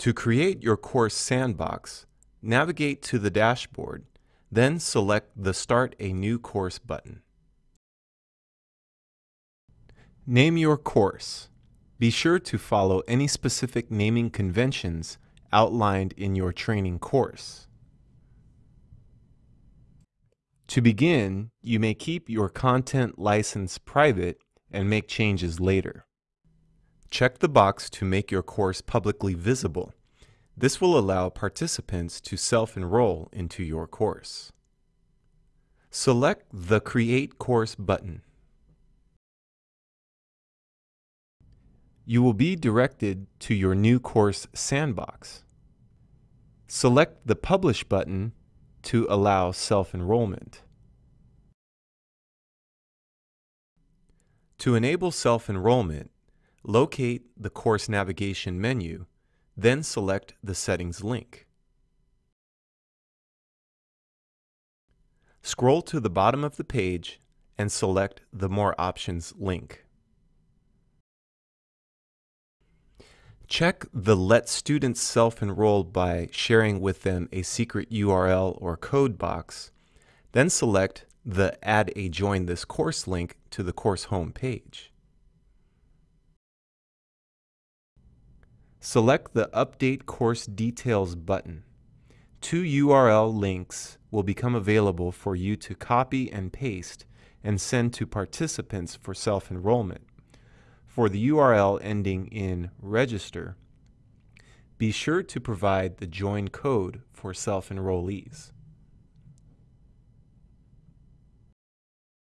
To create your course sandbox, navigate to the dashboard, then select the Start a New Course button. Name your course. Be sure to follow any specific naming conventions outlined in your training course. To begin, you may keep your content license private and make changes later. Check the box to make your course publicly visible. This will allow participants to self-enroll into your course. Select the Create Course button. You will be directed to your new course sandbox. Select the Publish button to allow self-enrollment. To enable self-enrollment, Locate the course navigation menu, then select the settings link. Scroll to the bottom of the page and select the More Options link. Check the Let Students Self-Enroll by sharing with them a secret URL or code box, then select the Add a Join This Course link to the course home page. Select the Update Course Details button. Two URL links will become available for you to copy and paste and send to participants for self-enrollment. For the URL ending in register, be sure to provide the join code for self-enrollees.